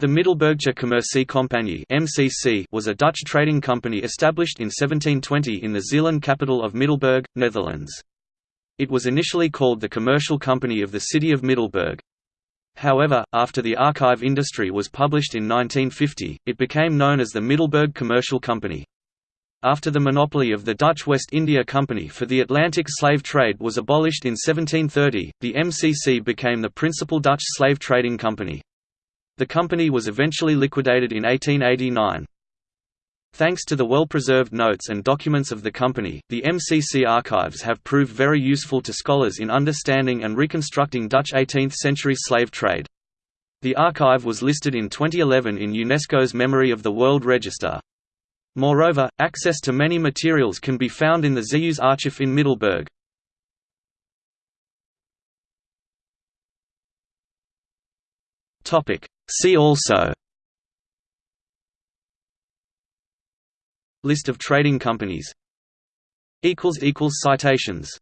The Middelburgse Commercie Compagnie (MCC) was a Dutch trading company established in 1720 in the Zeeland capital of Middelburg, Netherlands. It was initially called the Commercial Company of the City of Middelburg. However, after the archive industry was published in 1950, it became known as the Middelburg Commercial Company. After the monopoly of the Dutch West India Company for the Atlantic slave trade was abolished in 1730, the MCC became the principal Dutch slave trading company. The company was eventually liquidated in 1889. Thanks to the well-preserved notes and documents of the company, the MCC archives have proved very useful to scholars in understanding and reconstructing Dutch 18th-century slave trade. The archive was listed in 2011 in UNESCO's Memory of the World Register. Moreover, access to many materials can be found in the Zeeuws Archief in Middelburg. See also. List of trading companies. Citations